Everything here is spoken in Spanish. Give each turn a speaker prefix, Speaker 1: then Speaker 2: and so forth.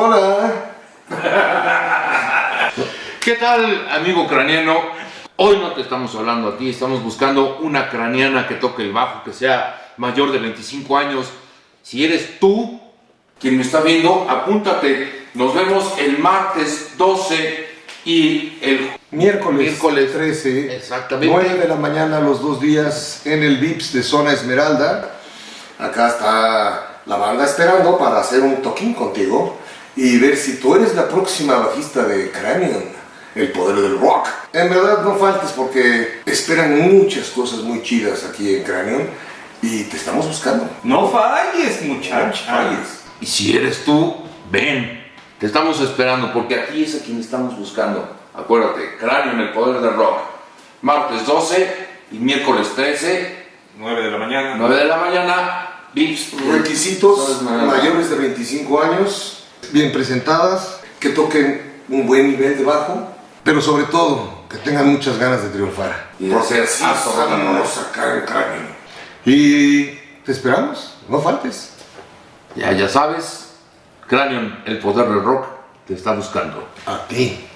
Speaker 1: Hola. ¿Qué tal, amigo ucraniano? Hoy no te estamos hablando a ti, estamos buscando una ucraniana que toque el bajo, que sea mayor de 25 años. Si eres tú quien me está viendo, apúntate. Nos vemos el martes 12 y el
Speaker 2: miércoles,
Speaker 1: miércoles
Speaker 2: 13,
Speaker 1: exactamente.
Speaker 2: 9 de la mañana los dos días en el VIPS de Zona Esmeralda. Acá está la banda esperando para hacer un toquín contigo y ver si tú eres la próxima bajista de Cranion, el poder del rock. En verdad no faltes porque esperan muchas cosas muy chidas aquí en Cranion y te estamos buscando.
Speaker 3: No falles, muchacho.
Speaker 2: Falles.
Speaker 1: Y si eres tú, ven. Te estamos esperando porque aquí es a quien estamos buscando. Acuérdate, en el Poder del Rock. Martes 12 y miércoles 13,
Speaker 3: 9 de la mañana.
Speaker 1: 9 de la mañana, VIPs.
Speaker 2: Requisitos mayores de 25 años, bien presentadas, que toquen un buen nivel de bajo, pero sobre todo que tengan muchas ganas de triunfar.
Speaker 1: Y ser
Speaker 2: así acá en Cráneo. Y te esperamos, no faltes.
Speaker 1: Ya, ya sabes, Cráneo, el Poder del Rock, te está buscando.
Speaker 2: A ti.